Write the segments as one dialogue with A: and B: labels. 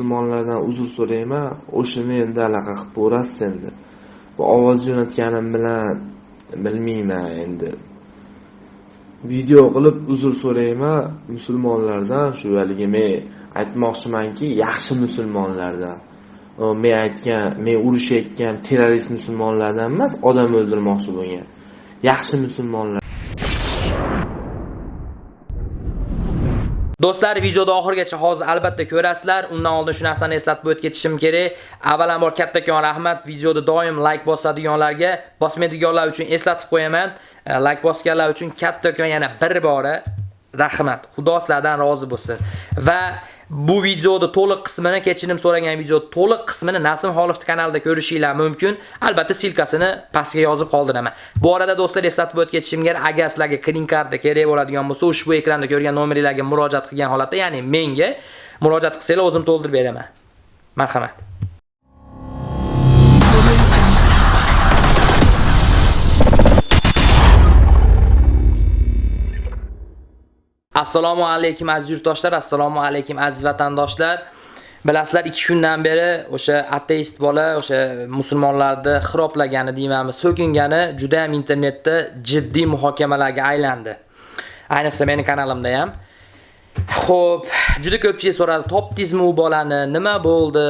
A: musulmonlardan uzr so'rayman o'shani endi anaqa qilib ko'rasiz endi. Bu ovoz jo'natganim bilan bilmayman endi. Video qilib uzr so'rayman musulmonlardan shu haligi men aytmoqchimanki yaxshi musulmonlardan. Men aytgan men urushayotgan terrorist musulmonlardan emas odam o'ldirmoqchi bo'lgan. Yaxshi musulmonlar
B: Do'stlar, videoda oxirgacha hozir albatta ko'rasizlar. Undan oldin shu narsani eslatib o'tib ketishim kerak. Avvalambor kattakon rahmat videoda doim like bosadiganlarga, bosmaydiganlar uchun eslatib qo'yaman. E, like bosganlar uchun kattakon yana bir bora rahmat. Xudo sizlardan rozi bo'lsin. Va bu videoda to'liq qismini kechirim so'ragan video to'liq qismini Nasim Xolovni kanalida ko'rishinglar mumkin. Albatta silkasini pastga yozib qoldiraman. Bu arada do'stlar eslatib o'tib ketishim kerak, agar sizlarga kredit karta kerak bo'ladigan bo'lsa, ushbu ekranda ko'rgan nomerlarga murojaat qilgan holatda, ya'ni menga murojaat qilsanglar o'zim to'ldirib beraman. Marhamat. Assalomu alaykum aziz yurtdoshlar, assalomu alaykum aziz vatandoshlar. Bilasizlar, 2 kundan beri o'sha ateist bola, o'sha musulmonlarni xiroplagani deymanmi, so'kingani juda ham internetda jiddiy muhokamalarga aylandi. Ayniqsa meni kanalimda ham. Xo'p, juda ko'pchilik so'radi, topdingizmi u bolani? Nima bo'ldi?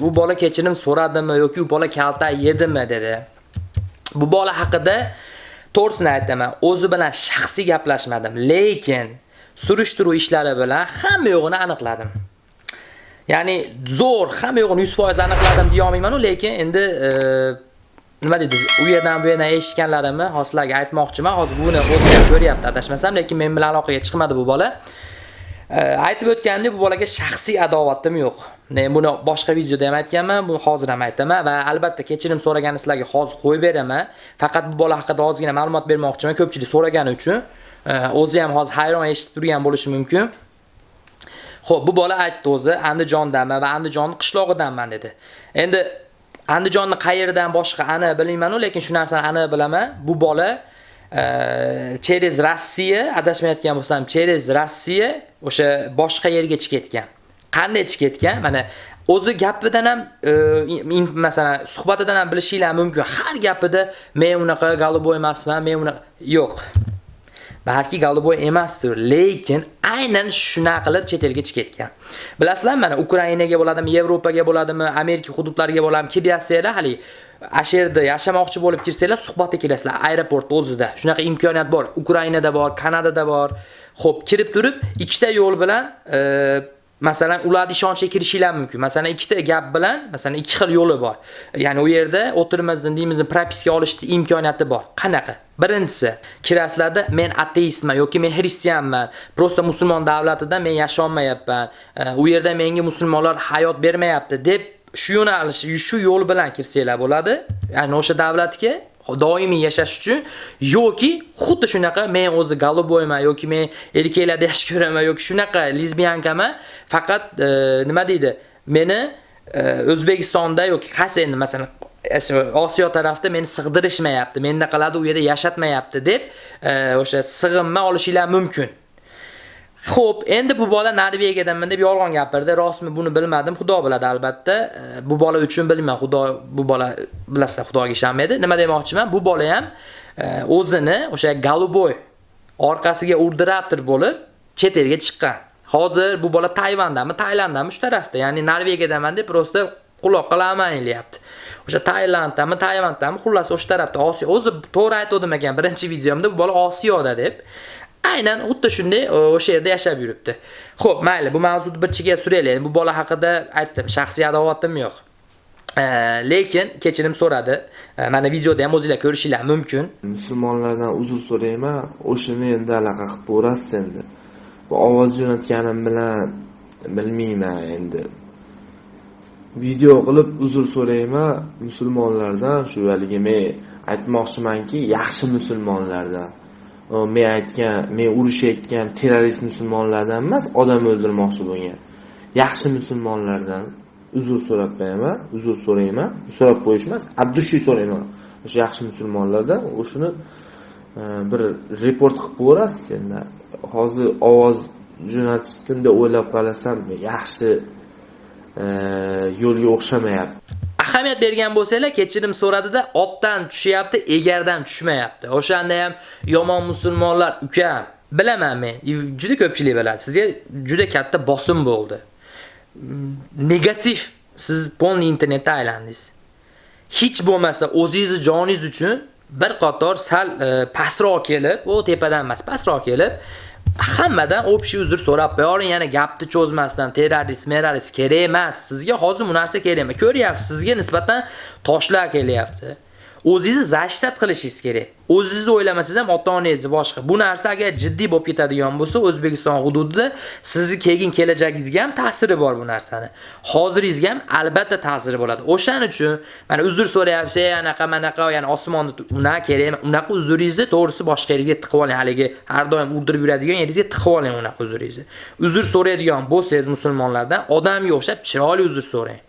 B: Bu bola kechirim so'radimi yoki u bola kalta yedimi dedi. Bu bola haqida to'g'risini aytaman, o'zi bilan shaxsiy gaplashmadim, lekin surishtiruv ishlari bilan hamma yo'g'ini aniqladim. Ya'ni zo'r hamma yo'g'ini 100% aniqladim deya olmayman-ku, lekin endi e, nima deydi, u yerdan bu yerdan eshitganlarimni hozirlarga aytmoqchiman. Hozir buni o'zi ko'ryapti, adashmasam, lekin men bilan aloqaga chiqmadi bu bola. E, aytib o'tgandek bu bolaga shaxsiy adovatim yo'q. Men buni boshqa videoda ham aytganman, buni hozir ham aytaman va albatta kechirim so'ragani sizlarga hozir qo'yib beraman. Faqat bu bola haqida ozgina ma'lumot bermoqchiman, ko'pchilik so'ragani uchun. O'zi ham hozir hayron eshitib turgan bo'lishi mumkin. Xo'p, bu bola aytdi o'zi Andijondanman va Andijonning qishlog'idanman dedi. Endi Andijonni qayerdan boshqa ani bilmayman-u, lekin shu narsani ani bilaman. Bu bola e, через Rossiya adashmayotgan bo'lsam, через Rossiya o'sha boshqa yerga chiqib ketgan. Qanday chiqib ketgan? Mana o'zi gapidan ham e, masalan suhbatidan ham bilishinglar mumkin. Har gapida men unaqa galiboy emasman, men unaqa yo'q. Balki Golubov emasdir, lekin aynan shuna qilib chet elga chiqib ketgan. Bilasizlar, mana Ukrainaga bo'ladimi, Yevropaga bo'ladimi, Amerika hududlariga bo'ladimi kiryapsizlar, hali asherda yashamoqchi bo'lib kirsanglar, suhbatga kelasizlar aeroport o'zida. Shunaqa imkoniyat bor. Ukrainada bor, Kanadada bor. Xo'p, kirib turib, ikkita yo'l bilan e, Masalan, ularni ishonchga kirishinglar mumkin. Masalan, ikkita gap bilan, masalan, ikki xil yo'li bor. Ya'ni u yerda o'tirimizni, deymizni propiska olishni imkoniyati bor. Qanaqa? Birinchisi, kiraslarda men ateistman yoki men xristianman, prosta musulmon davlatida men yasholmayapman. U yerda menga musulmonlar hayot bermayapti deb shu yo'nalish, shu yo'l bilan kirsanglar bo'ladi. Ya'ni o'sha davlatga doimiy yashash uchun yoki xuddi shunaqa men o'zi galoboyman yoki men erkaklarda yaxshi ko'raman yoki shunaqa lesbiyankaman, faqat e, nima deydi? Meni e, O'zbekistonda yoki qaysi endi masalan Osiyo tarafda meni sig'dirishmayapti, menda qiladi u yerda yashatmayapti deb e, o'sha sig'inma olishinglar mumkin. Xo'p, endi bu bola Norvegiyadanman deb yolg'on gapirdi. Rostmi buni bilmadim. Xudo biladi albatta. Bu bola uchun bilmayman. Xudo bu bola bilasizlar, Xudoga ishonmaydi. Nima demoqchiman? Bu bola ham o'zini o'sha Galuboy orqasiga urdirator bo'lib chet elga chiqqan. Hozir bu bola Tayvandami, Tailandami shu tarafda, ya'ni Norvegiyadanman deb prosta quloq qilaman deyapti. O'sha Tailanddami, Tayvanddami, xullas o'sha tarafda Osiyo. O'zi to'g'ri aytdim ekan birinchi videomda bu bola Osiyoda deb. Aynan xuddi shunday e, o'sha yerda yashab yuribdi. Xo'p, mayli, bu mavzuni bir chekiga suraylik. Bu bola haqida aytdim, shaxsiy adovatim yo'q. E, lekin kechirim so'radi. E, mana videoda ham o'zingizlar ko'rishinglar mumkin.
A: Musulmonlardan uzr so'rayman. O'shini endi aloqa qilib ko'rasiz endi. Bu ovoz jo'natganim bilan bilmayman endi. Video qilib uzr so'rayman musulmonlardan, shu haligi men aytmoqchimanki, yaxshi musulmonlardan. Men aytgan men urushayotgan terrorist musulmonlardan emas odam o'ldirmoqchi bo'lgan. Yaxshi musulmonlardan uzr so'rab qo'yaman uzr so'rayman so'rab qo'yish emas abdushi so'rayman. O'sha yaxshi musulmonlardan o'shani e, bir report qilib ko'rasiz endi hozir ovoz jo'natishni o'ylab qarasam yaxshi e, yo'lga o'xshamayapti.
B: Ahamiyat bergan bo'lsanglar kechirim so'radida otdan tushyapti egardan tushmayapti. O'shanda ham yomon musulmonlar ukam bilaman men juda ko'pchilik biladi. Sizga juda katta bosim bo'ldi. Mm, negativ siz polniy internetda aylandingiz. Hech bo'lmasa o'zingizni joningiz uchun bir qator sal e, pastroq kelib u tepadan emas pastroq kelib hammadan общий uzr so'rab qo'yavering yana gapni cho'zmasdan terrorist merarist kerak emas. Sizga hozir bu narsa kerak emas. Ko'ryapsiz sizga nisbatan toshlar kelyapti. O'zingizni zashtat qilishingiz kerak. O'zingizni o'ylamasangiz ham ota onangizni boshqa. Bu narsa agar jiddiy bo'lib ketadigan bo'lsa o'zbekiston hududida sizni keyin kelajagingizga ham ta'siri bor bu narsani. Hoziringizga ham albatta ta'siri bo'ladi. O'shaning uchun mana uzr so'rayapsiz ey anaqa manaqa ya'ni osmonni unaqa kerak unaqa uzringizni to'g'risi boshqa yeringizga tiqib oling. Haligi har doim urdirib yuradigan yeringizga tiqib oling unaqa uzringizni. Uzr so'raydigan bo'lsangiz musulmonlardan odamga o'xshab chiroyli uzr so'rang.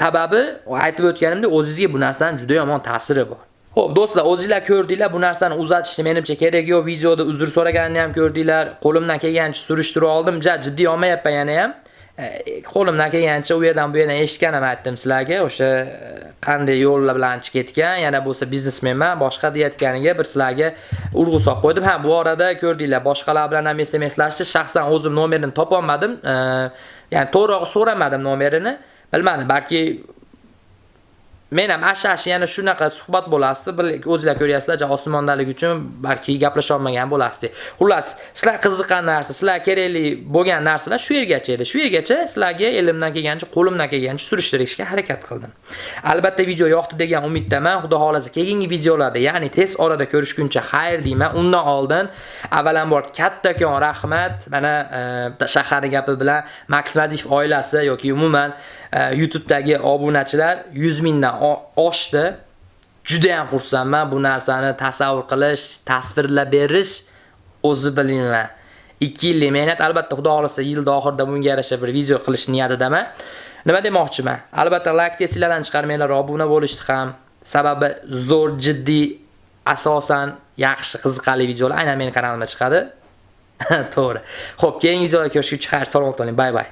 B: Sababi aytib o'tganimdek o'zingizga bu narsaning juda yomon ta'siri bor. Xo'p, do'stlar, o'zingizlar ko'rdinglar, bu narsani uzatishni menimcha kerak yo'q. Videoda uzr so'raganini ham ko'rdinglar. Qo'limdan kelgancha surishtirib oldim. Ja, jiddiy olmayapman yana ham. E, qo'limdan kelgancha u yerdan bu yerdan eshitganim aytdim sizlarga. O'sha e, qanday yo'llar bilan chiqib ketgan, yana bo'lsa biznesmenman, boshqa deyotganiga bir sizlarga urg'u solib qo'ydim. Ha, bu orada ko'rdinglar, boshqalar bilan ham SMSlashdi. Shaxsan o'zim nomerini topolmadim. olmadim. ya'ni to'g'ri so'ramadim nomerini. Bilmadim, balki men ham ashash yana shunaqa suhbat bo'lasiz bir o'zinglar ko'ryapsizlar osmondalik uchun balki gaplasha olmagan bo'lasizlar. Xullas sizlar qiziqqan narsa sizlar kerakli bo'lgan narsalar shu yergacha edi. Shu yergacha sizlarga elimdan kelgancha qo'limdan kelgancha surishtirishga harakat qildim. Albatta video yoqdi degan umiddaman xudo xohlasa keyingi videolarda ya'ni tez orada ko'rishguncha xayr deyman undan oldin avvalambor kattakon rahmat mana bitta shaharni gapi bilan Max oilasi yoki umuman e, YouTube'dagi obunachilar 100 mingdan oshdi. Juda ham xursandman bu narsani tasavvur qilish, tasvirlab berish o'zi bilinglar. 2 yillik mehnat albatta xudo xolasa yil oxirida bunga yarasha bir video qilish niyatidaman. Nima demoqchiman? Albatta like tesilardan chiqarmanglar, obuna bo'lishdi ham. Sababi zo'r, jiddiy, asosan yaxshi, qiziqarli videolar aynan mening kanalimda chiqadi. To'g'ri. Xo'p, keyingi videoda ko'rishguncha xayr, salomat bo'ling. Bay bay.